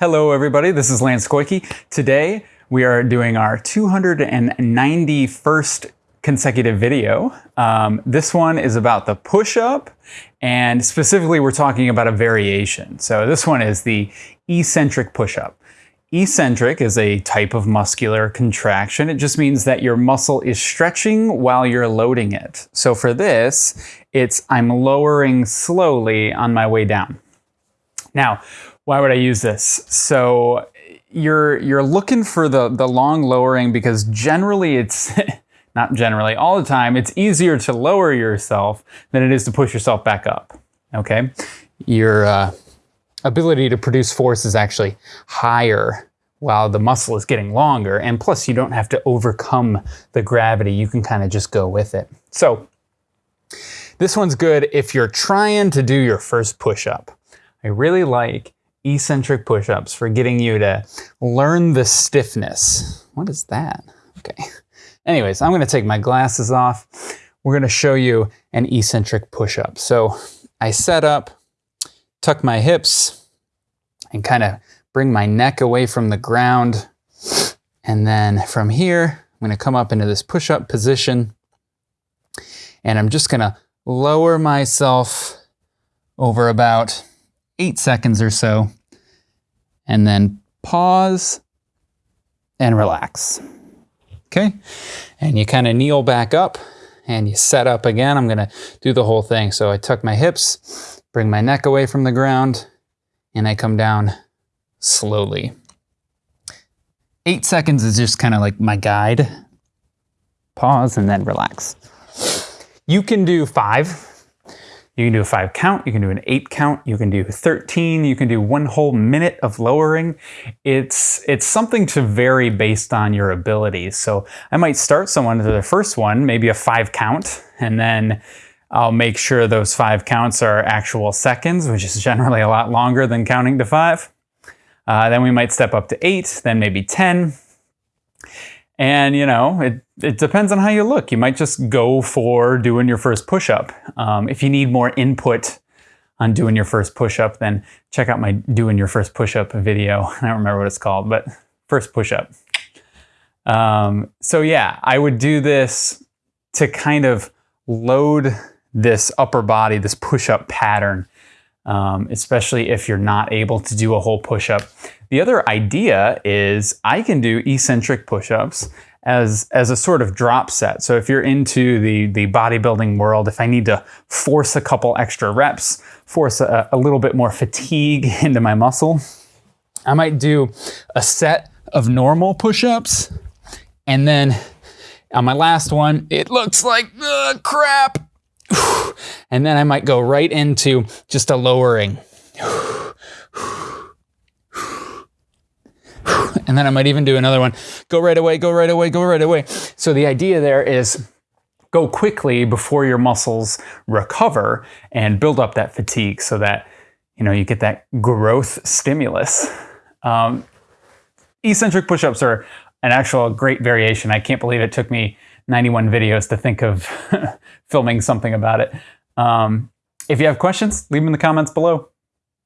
Hello everybody, this is Lance Koike. Today we are doing our 291st consecutive video. Um, this one is about the push-up and specifically we're talking about a variation. So this one is the eccentric push-up. Eccentric is a type of muscular contraction. It just means that your muscle is stretching while you're loading it. So for this, it's I'm lowering slowly on my way down. Now, why would I use this? So you're you're looking for the the long lowering because generally it's not generally all the time it's easier to lower yourself than it is to push yourself back up. Okay, your uh, ability to produce force is actually higher while the muscle is getting longer, and plus you don't have to overcome the gravity. You can kind of just go with it. So this one's good if you're trying to do your first push up. I really like eccentric push-ups for getting you to learn the stiffness. What is that? Okay. Anyways, I'm gonna take my glasses off. We're gonna show you an eccentric push-up. So I set up, tuck my hips, and kind of bring my neck away from the ground. And then from here, I'm gonna come up into this push-up position. And I'm just gonna lower myself over about eight seconds or so, and then pause and relax. Okay, and you kind of kneel back up and you set up again. I'm gonna do the whole thing. So I tuck my hips, bring my neck away from the ground, and I come down slowly. Eight seconds is just kind of like my guide. Pause and then relax. You can do five you can do a five count, you can do an eight count, you can do 13, you can do one whole minute of lowering. It's, it's something to vary based on your abilities. So I might start someone to the first one, maybe a five count, and then I'll make sure those five counts are actual seconds, which is generally a lot longer than counting to five. Uh, then we might step up to eight, then maybe 10. And you know, it, it depends on how you look. You might just go for doing your first push-up. Um, if you need more input on doing your first push-up, then check out my doing your first push-up video. I don't remember what it's called, but first push-up. Um, so yeah, I would do this to kind of load this upper body, this push-up pattern, um, especially if you're not able to do a whole push-up. The other idea is I can do eccentric push-ups as, as a sort of drop set. So if you're into the, the bodybuilding world, if I need to force a couple extra reps, force a, a little bit more fatigue into my muscle, I might do a set of normal push-ups and then on my last one, it looks like uh, crap. And then I might go right into just a lowering. And then I might even do another one. Go right away, go right away, go right away. So the idea there is go quickly before your muscles recover and build up that fatigue so that you know you get that growth stimulus. Um, eccentric push-ups are an actual great variation. I can't believe it took me 91 videos to think of filming something about it. Um, if you have questions, leave them in the comments below.